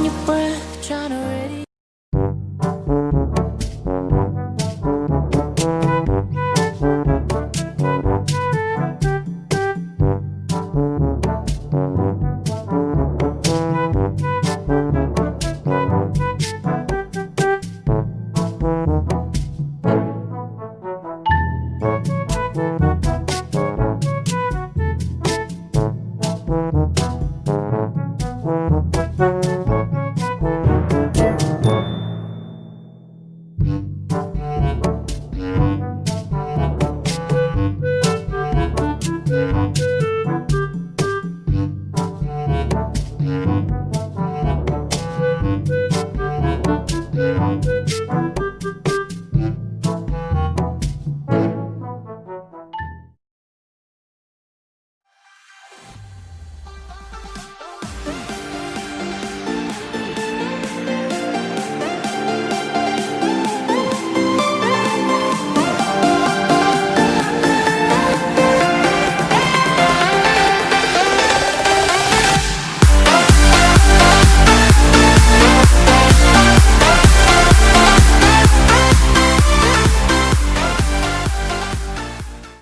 your breath, trying to